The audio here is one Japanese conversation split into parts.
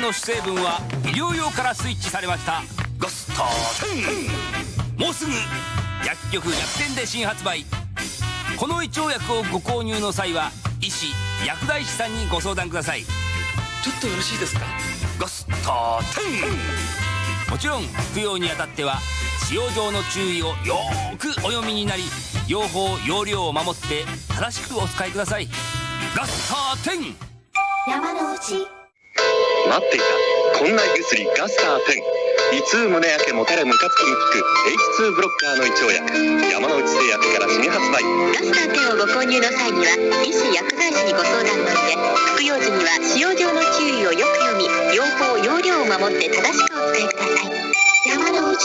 ンの主成分は医療用からスイッチされました。ガスター10もうすぐ薬局薬店で新発売。この胃腸薬をご購入の際は医師薬剤師さんにご相談ください。ちょっとよろしいですか？ガスター10もちろん服用にあたっては使用上の注意をよーくお読みになり用法用量を守って正しくお使いください。ガスター10山の内待っていた。こんな胃薬ガスター10胃痛胸焼けもたれムカつきに効く H2 ブロッカーの胃腸薬山之内製薬から新発売ガスター10をご購入の際には医師薬剤師にご相談の上服用時には使用上の注意をよく読み用法用量を守って正しくお使いください。山の内。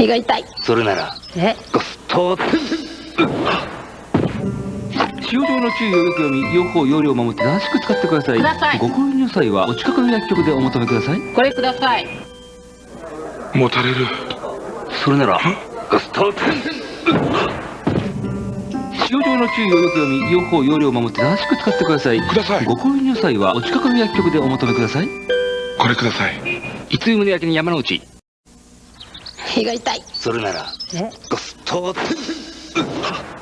胃が痛い。それならえ？ガスター10使用上の注意をよく読み用法用量を守って正しく使ってください。ください。ご購入の際はお近くの薬局でお求めください。これください。もたれる。それならガスター10使用上の注意をよく読み用法用量を守って正しく使ってください。ください。ご購入の際はお近くの薬局でお求めください。これください。いつ胸焼けに山の内。胃が痛い。それならえ？ガスター10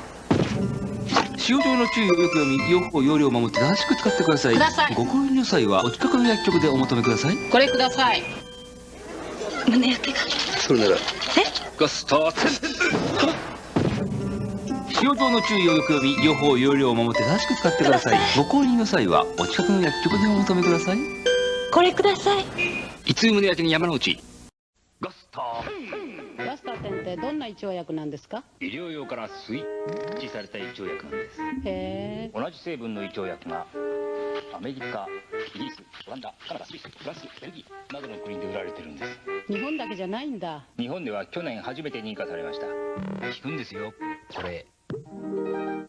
使用上の注意をよく読み用法用量を守って正しく使ってください。ください。ご購入の際はお近くの薬局でお求めください。これください。胸焼けが。それなら。ガスター10使用上の注意をよく読み用法用量を守って正しく使ってください。ご購入の際はお近くの薬局でお求めください。これください。いつ胸焼けに山の内。ガスターガスター10ってどんな胃腸薬なんですか？医療用からスイッチされた胃腸薬なんです。へえ。同じ成分の胃腸薬がアメリカイギリスオランダカナダスイスフランスベルギーなどの国で売られてるんです。日本だけじゃないんだ。日本では去年初めて認可されました。効くんですよ。これ。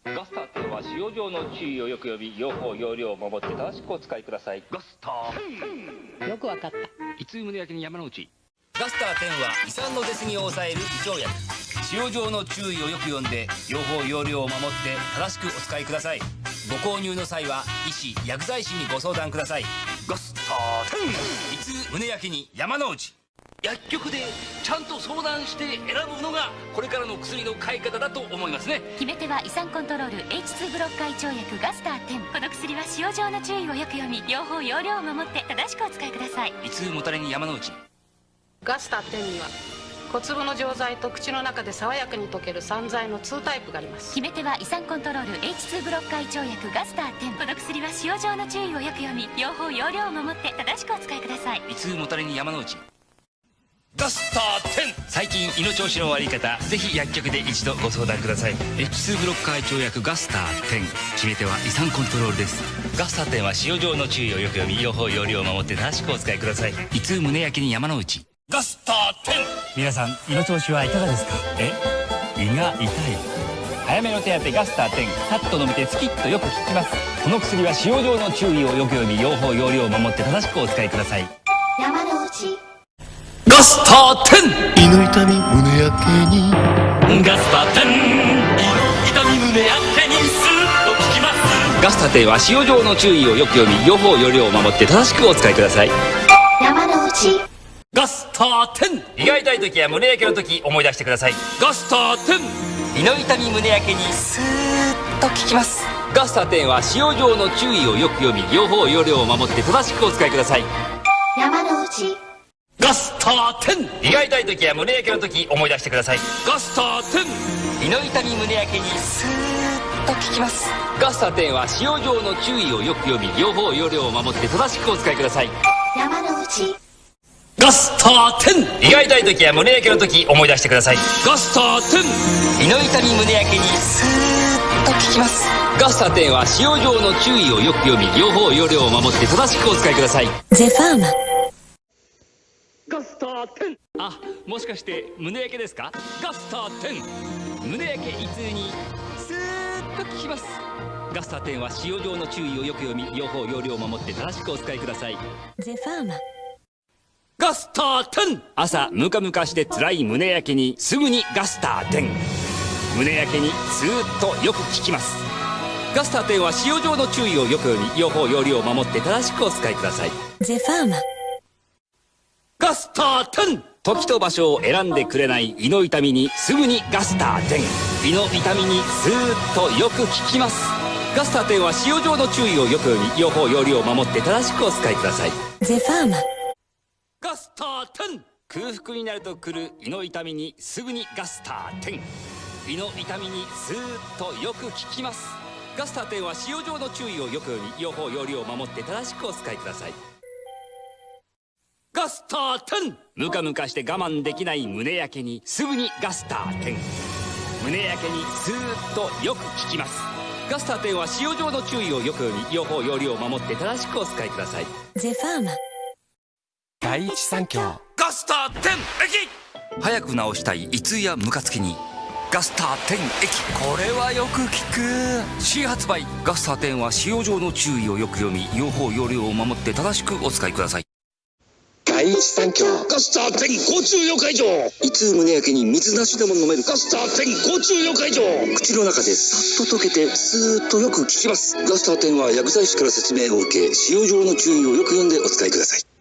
ガスター10は使用上の注意をよく読み用法用量を守って正しくお使いください。ガスター。よくわかった。いつ胸焼けに山の内ガスター10は胃酸の出過ぎを抑える胃腸薬。使用上の注意をよく読んで用法用量を守って正しくお使いください。ご購入の際は医師薬剤師にご相談ください。ガスター10いつ胸焼けに山の内。薬局でちゃんと相談して選ぶのがこれからの薬の買い方だと思いますね。決め手は胃酸コントロール H2 ブロッカー胃腸薬ガスター10この薬は使用上の注意をよく読み用法用量を守って正しくお使いください。いつもたれに山の内ガスター10には小粒の錠剤と口の中で爽やかに溶ける散剤の2タイプがあります。決め手は胃酸コントロール H2 ブロッカー胃腸薬ガスター10この薬は使用上の注意をよく読み用法用量を守って正しくお使いください。いつもたれに山の内。ガスター10最近胃の調子の悪い方ぜひ薬局で一度ご相談ください。H2 ブロッカー胃腸薬ガスター10決め手は胃酸コントロールです。ガスター10は使用上の注意をよく読み用法用量を守って正しくお使いください。胃痛胸焼けに山の内ガスター10皆さん胃の調子はいかがですか？え？胃が痛い。早めの手当てガスター10さっと飲めてスキッとよく効きます。この薬は使用上の注意をよく読み用法用量を守って正しくお使いください。山の内。ガスター10胃の痛み胸焼けに。ガスター10痛み胸やけにスーッと効きます。ガスター10は使用上の注意をよく読み用法用量を守って正しくお使いください。山の内ガスター10胃が痛い時や胸焼けの時思い出してください。ガスター10胃の痛み胸焼けにスーッと効きます。ガスター10は使用上の注意をよく読み用法用量を守って正しくお使いください。山の内。ガスター10胃が痛い時や胸焼けの時思い出してください。ガスター10胃の痛み胸焼けにスーッと効きます。ガスター10は使用上の注意をよく読み両方用量を守って正しくお使いください。山の内ガスター10胃が痛い時や胸焼けの時思い出してください。ガスター10胃の痛み胸焼けにスーッと効きます。ガスター10は使用上の注意をよく読み両方用量を守って正しくお使いください。ゼファーマ。ガスター10あもしかして胸焼けですか？ガスター10胸焼け胃痛にスーッと効きます。ガスター10は使用上の注意をよく読み両方用量を守って正しくお使いください。ゼファーマガスター10朝ムカムカして辛い胸焼けにすぐにガスター10胸焼けにスーッとよく効きます。ガスター10は使用上の注意をよく読み用法用量を守って正しくお使いください。ゼファーマ。ガスター10時と場所を選んでくれない胃の痛みにすぐにガスター10胃の痛みにスーッとよく効きます。ガスター10は使用上の注意をよく読み用法用量を守って正しくお使いください。ゼファーマガスター10空腹になると来る胃の痛みにすぐにガスター10胃の痛みにスーッとよく効きます。ガスター10は使用上の注意をよく読み用法用量を守って正しくお使いください。ガスター10ムカムカして我慢できない胸焼けにすぐにガスター10胸焼けにスーッとよく効きます。ガスター10は使用上の注意をよく読み用法用量を守って正しくお使いください。ゼファーマ。第一三共。ガスター10液早く治したい胃痛やムカつきに。ガスター10液これはよく効く。新発売。ガスター10は使用上の注意をよく読み用法用量を守って正しくお使いください。第一三共。ガスター10交通妖怪城いつ胸焼けに水なしでも飲める。ガスター10交通妖怪城口の中でさっと溶けてスーッとよく効きます。ガスター10は薬剤師から説明を受け使用上の注意をよく読んでお使いください